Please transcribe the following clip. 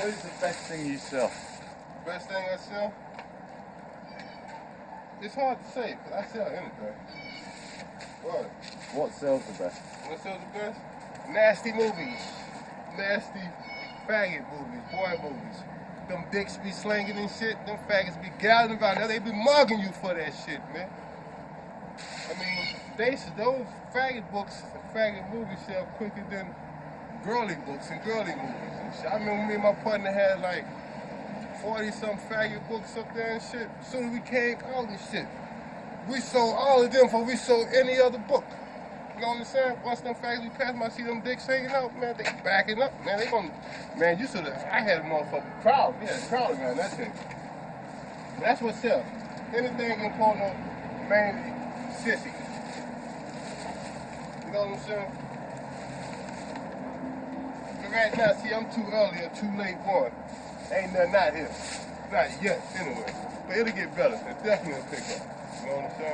What is the best thing you sell? Best thing I sell? It's hard to say, because I sell anything. What? What sells the best? What sells the best? Nasty movies. Nasty faggot movies, boy movies. Them dicks be slanging and shit. Them faggots be galloping about now. They be mugging you for that shit, man. I mean, they those faggot books and faggot movies sell quicker than girly books and girly movies. I remember me and my partner had like 40 some faggot books up there and shit. Soon as we came out and shit, we sold all of them before we sold any other book. You know what I'm saying? Once them faggots we passed my see them dicks hanging out, man, they backing up, man. They gonna, man, you should have, I had a motherfucking crowd. We had a crowd around that thing. That's what sells. Anything in porno, mainly sissy. You know what I'm saying? Right now, see, I'm too early or too late one. Ain't nothing out here. Not yet, anyway. But it'll get better. It definitely pick up. You know what I'm saying?